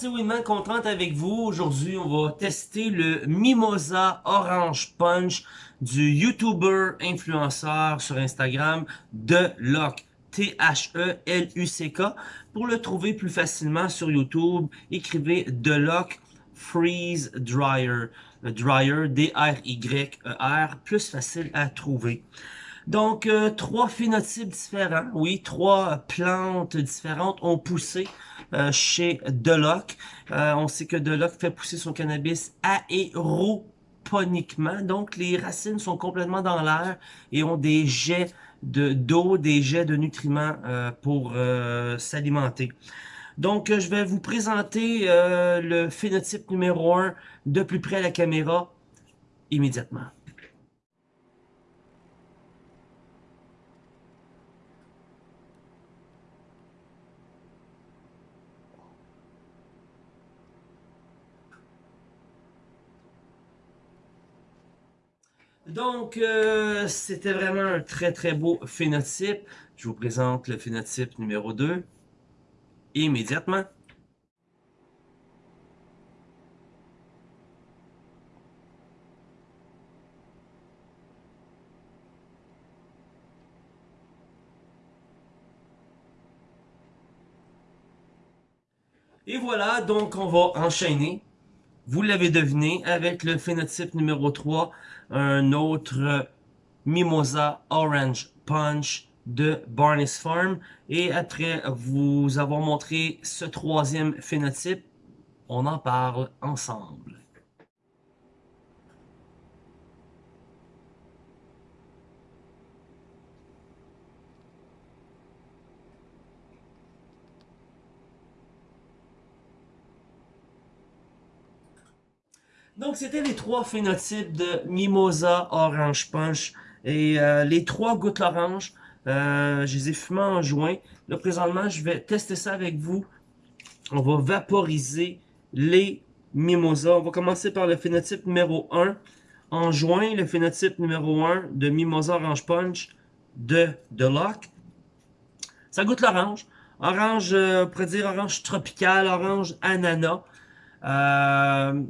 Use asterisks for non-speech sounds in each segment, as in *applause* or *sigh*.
c'est Winman contente avec vous. Aujourd'hui, on va tester le Mimosa Orange Punch du YouTuber influenceur sur Instagram de Lock. T-H-E-L-U-C-K. Pour le trouver plus facilement sur YouTube, écrivez The Lock Freeze Dryer. Dryer, D-R-Y-E-R, plus facile à trouver. Donc, euh, trois phénotypes différents, oui, trois plantes différentes ont poussé euh, chez Deloc. Euh, on sait que Deloc fait pousser son cannabis aéroponiquement, donc les racines sont complètement dans l'air et ont des jets d'eau, des jets de nutriments pour s'alimenter. Donc, je vais vous présenter le phénotype numéro 1 de plus près à la caméra immédiatement. Donc, euh, c'était vraiment un très très beau phénotype. Je vous présente le phénotype numéro 2 immédiatement. Et voilà, donc on va enchaîner vous l'avez deviné, avec le phénotype numéro 3, un autre Mimosa Orange Punch de Barnes Farm. Et après vous avoir montré ce troisième phénotype, on en parle ensemble. Donc, c'était les trois phénotypes de Mimosa Orange Punch. Et euh, les trois gouttes orange, euh, je les ai fumées en juin. Là, présentement, je vais tester ça avec vous. On va vaporiser les Mimosa. On va commencer par le phénotype numéro 1. En juin, le phénotype numéro 1 de Mimosa Orange Punch de The Lock. Ça goûte l'orange. Orange, euh, on pourrait dire orange tropical, orange ananas. Euh,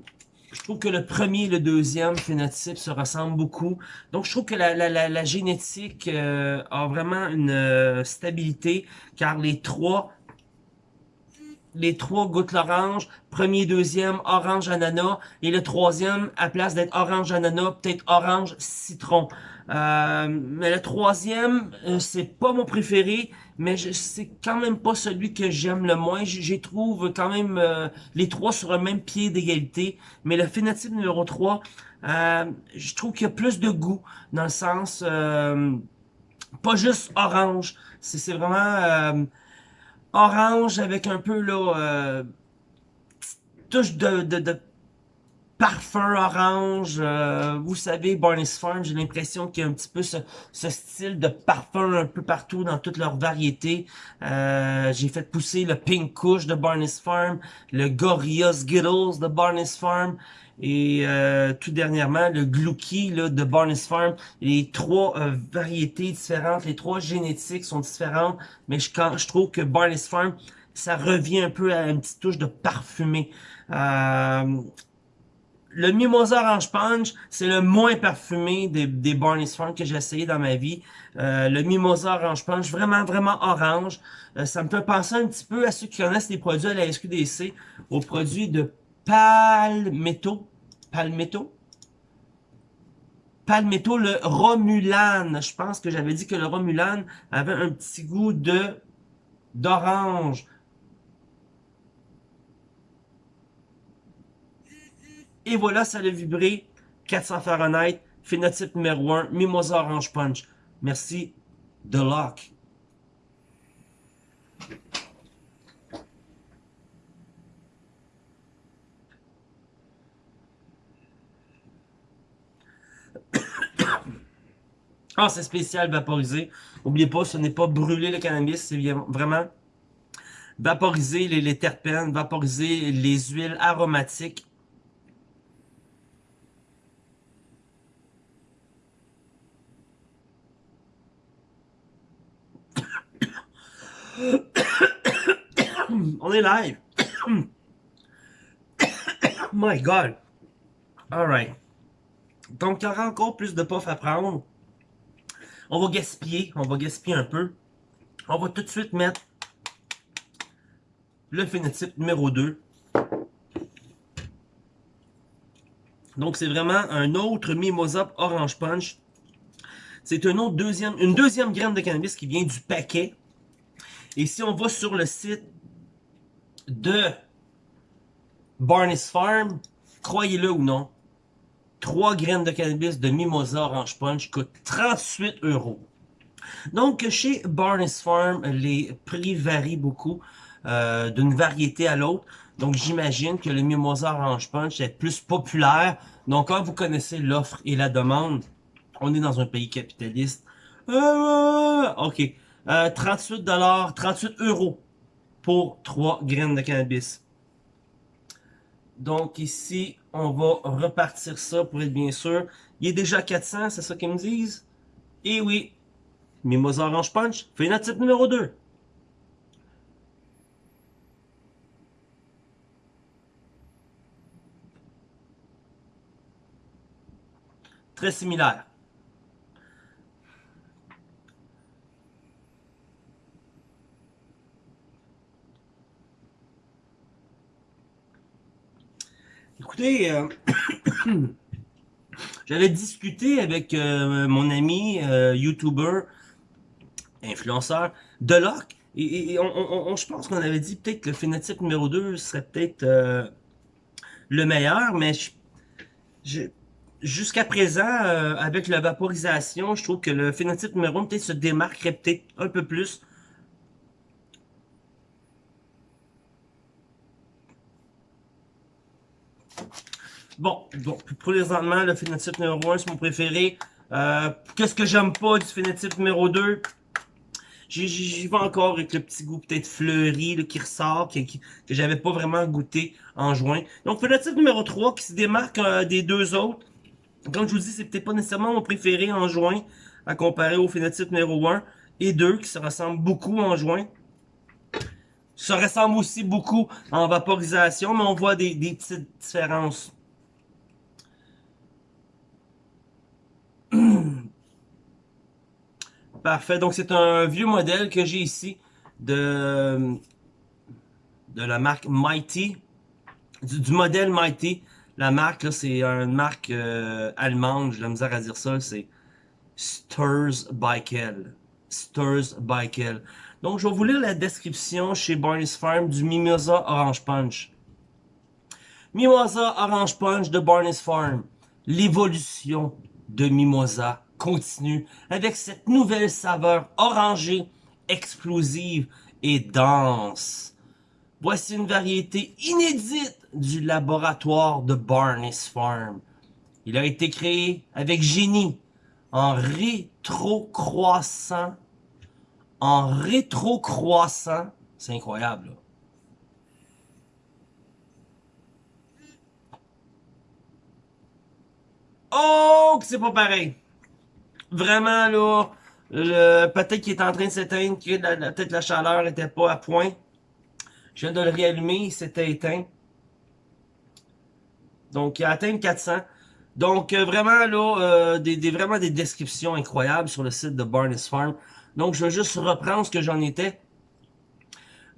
je trouve que le premier et le deuxième phénotype se ressemblent beaucoup. Donc, je trouve que la, la, la, génétique euh, a vraiment une euh, stabilité, car les trois les trois gouttes l'orange, premier, deuxième, orange ananas, et le troisième, à place d'être orange ananas, peut-être orange citron. Euh, mais le troisième, euh, c'est pas mon préféré, mais c'est quand même pas celui que j'aime le moins. J'y trouve quand même euh, les trois sur le même pied d'égalité. Mais le phénotype numéro 3, je trouve qu'il y a plus de goût, dans le sens, pas juste orange. C'est vraiment orange avec un peu, là, touche de, de, de parfum orange. Euh, vous savez, Barney's Farm, j'ai l'impression qu'il y a un petit peu ce, style de parfum un peu partout dans toutes leurs variétés. Euh, j'ai fait pousser le Pink Kush de Barney's Farm, le Gorilla Skittles de Barney's Farm et euh, tout dernièrement le Glooky là, de Barney's Farm. Les trois variétés différentes, les trois génétiques sont différentes, mais je, quand, je trouve que Barney's Farm, ça revient un peu à une petite touche de parfumé. Euh, le Mimosa Orange Punch, c'est le moins parfumé des, des Barney's Farm que j'ai essayé dans ma vie. Euh, le Mimosa Orange Punch, vraiment, vraiment orange. Euh, ça me fait penser un petit peu à ceux qui connaissent les produits à la SQDC, aux produits de Palmetto. Palmetto? Palmetto, le Romulan. Je pense que j'avais dit que le Romulan avait un petit goût de d'orange. Et voilà, ça a vibré. 400 Fahrenheit, phénotype numéro 1, Mimosa Orange Punch. Merci, The Lock. Ah, c'est spécial vaporisé. N'oubliez pas, ce n'est pas brûler le cannabis, c'est vraiment vaporiser les, les terpènes, vaporiser les huiles aromatiques *coughs* On est live. *coughs* My God! Alright. Donc, il y aura encore plus de puff à prendre. On va gaspiller. On va gaspiller un peu. On va tout de suite mettre le phénotype numéro 2. Donc, c'est vraiment un autre Mimosa Orange Punch. C'est une deuxième, une deuxième graine de cannabis qui vient du paquet. Et si on va sur le site de Barnes Farm, croyez-le ou non, 3 graines de cannabis de Mimosa Orange Punch coûtent 38 euros. Donc, chez Barnes Farm, les prix varient beaucoup euh, d'une variété à l'autre. Donc, j'imagine que le Mimosa Orange Punch est plus populaire. Donc, quand vous connaissez l'offre et la demande, on est dans un pays capitaliste. Euh, ok. 38 dollars, 38 euros pour 3 graines de cannabis. Donc ici, on va repartir ça pour être bien sûr. Il est déjà 400, c'est ça qu'ils me disent? Et oui, Mimosa Orange Punch, phénotype numéro 2. Très similaire. Euh, *coughs* j'avais discuté avec euh, mon ami euh, YouTuber, influenceur, Deloc, et, et on, je pense qu'on avait dit peut-être que le phénotype numéro 2 serait peut-être le meilleur, mais jusqu'à présent, avec la vaporisation, je trouve que le phénotype numéro 1 peut-être se démarquerait peut-être un peu plus Bon, donc, présentement, le phénotype numéro 1, c'est mon préféré. Euh, Qu'est-ce que j'aime pas du phénotype numéro 2? J'y vais encore avec le petit goût peut-être fleuri qui ressort, que j'avais pas vraiment goûté en juin. Donc, phénotype numéro 3 qui se démarque euh, des deux autres. Comme je vous dis, c'est peut-être pas nécessairement mon préféré en juin à comparer au phénotype numéro 1 et 2 qui se ressemblent beaucoup en juin. Ça ressemble aussi beaucoup en vaporisation, mais on voit des, des petites différences. Parfait. Donc, c'est un vieux modèle que j'ai ici de, de la marque Mighty. Du, modèle Mighty. La marque, là, c'est une marque euh, allemande. J'ai la misère à dire ça. C'est Sturs Baikel. Sturs Baikel. Donc, je vais vous lire la description chez Barney's Farm du Mimosa Orange Punch. Mimosa Orange Punch de Barney's Farm. L'évolution de Mimosa continue avec cette nouvelle saveur orangée, explosive et dense. Voici une variété inédite du laboratoire de Barnes Farm. Il a été créé avec génie, en rétro-croissant, en rétro-croissant, c'est incroyable. Oh, c'est pas pareil vraiment là, le, peut-être qu'il est en train de s'éteindre, que peut-être la chaleur était pas à point. Je viens de le réallumer, il s'était éteint. Donc, il a atteint 400. Donc, euh, vraiment, là, euh, des, vraiment des descriptions incroyables sur le site de Barnes Farm. Donc, je vais juste reprendre ce que j'en étais.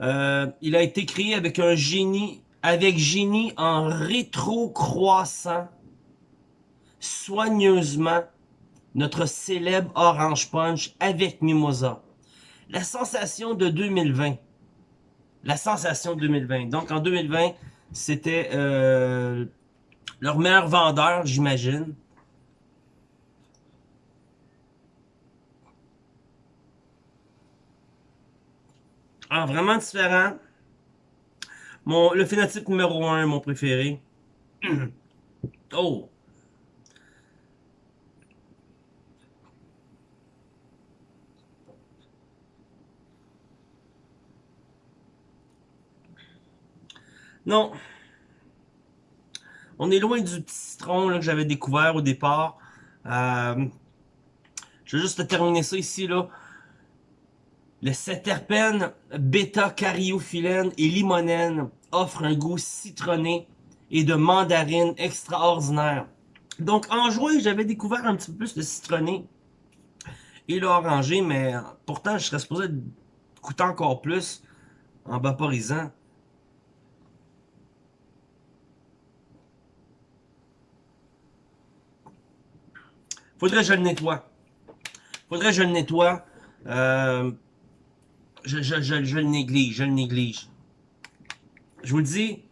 Euh, il a été créé avec un génie, avec génie en rétro-croissant, soigneusement notre célèbre Orange Punch avec Mimosa. La sensation de 2020. La sensation de 2020. Donc en 2020, c'était euh, leur meilleur vendeur, j'imagine. Ah, vraiment différent. Mon, le phénotype numéro 1, mon préféré. *clears throat* oh! Non. On est loin du petit citron que j'avais découvert au départ. Euh, je vais juste terminer ça ici. là. Le céterpène bêta cariophyllène et limonène offre un goût citronné et de mandarine extraordinaire. Donc en juin, j'avais découvert un petit peu plus de citronné et l'oranger, mais pourtant je serais supposé coûter encore plus en vaporisant. Faudrait que je le nettoie. Faudrait que je le nettoie. Euh, je, je, je, le néglige, je le néglige. Je vous le dis,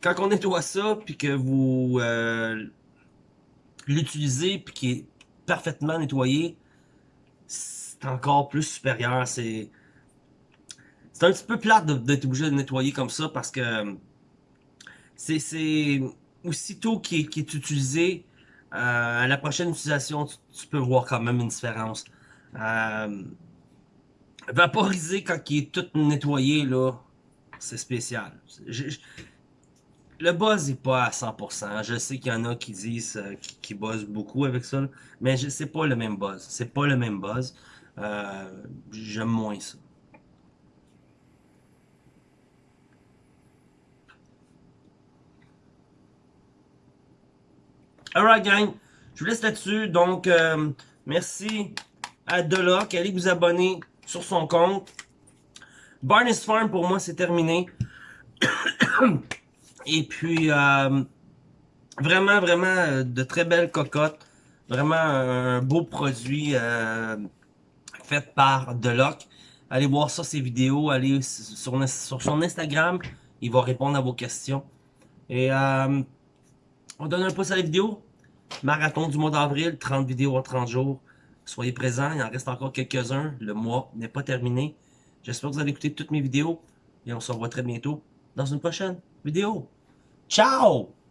quand on nettoie ça, puis que vous euh, l'utilisez, puis qu'il est parfaitement nettoyé, c'est encore plus supérieur. C'est c'est un petit peu plate d'être obligé de nettoyer comme ça parce que c'est aussitôt qu'il est, utilisé, euh, à la prochaine utilisation, tu, peux voir quand même une différence. Euh, vaporiser quand il est tout nettoyé, là, c'est spécial. le buzz n'est pas à 100%. Je sais qu'il y en a qui disent euh, qui, buzzent beaucoup avec ça, mais c'est pas le même buzz. C'est pas le même buzz. Euh, J'aime moins ça. Alright gang, je vous laisse là-dessus. Donc, euh, merci à Deloc. Allez vous abonner sur son compte. Barnes Farm, pour moi, c'est terminé. *coughs* Et puis, euh, vraiment, vraiment euh, de très belles cocottes. Vraiment un beau produit euh, fait par Deloc. Allez voir ça, ses vidéos. Allez sur, sur son Instagram. Il va répondre à vos questions. Et euh, on donne un pouce à la vidéo. Marathon du mois d'avril, 30 vidéos en 30 jours. Soyez présents, il en reste encore quelques-uns. Le mois n'est pas terminé. J'espère que vous allez écouter toutes mes vidéos. Et on se revoit très bientôt dans une prochaine vidéo. Ciao!